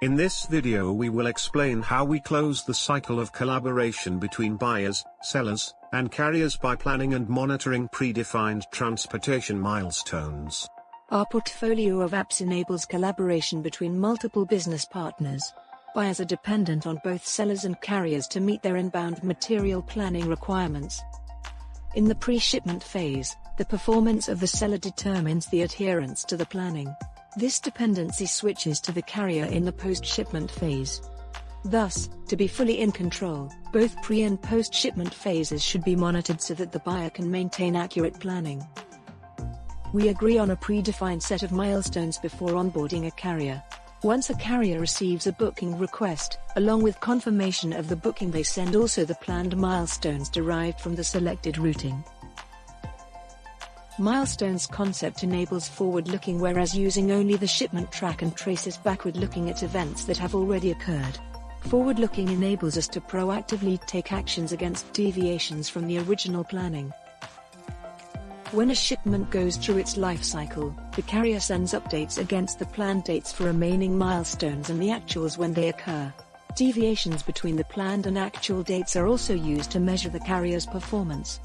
In this video we will explain how we close the cycle of collaboration between buyers, sellers, and carriers by planning and monitoring predefined transportation milestones. Our portfolio of apps enables collaboration between multiple business partners. Buyers are dependent on both sellers and carriers to meet their inbound material planning requirements. In the pre-shipment phase, the performance of the seller determines the adherence to the planning. This dependency switches to the carrier in the post-shipment phase. Thus, to be fully in control, both pre and post-shipment phases should be monitored so that the buyer can maintain accurate planning. We agree on a predefined set of milestones before onboarding a carrier. Once a carrier receives a booking request, along with confirmation of the booking they send also the planned milestones derived from the selected routing. Milestones concept enables forward-looking whereas using only the shipment track and traces backward-looking at events that have already occurred. Forward-looking enables us to proactively take actions against deviations from the original planning. When a shipment goes through its life cycle, the carrier sends updates against the planned dates for remaining milestones and the actuals when they occur. Deviations between the planned and actual dates are also used to measure the carrier's performance.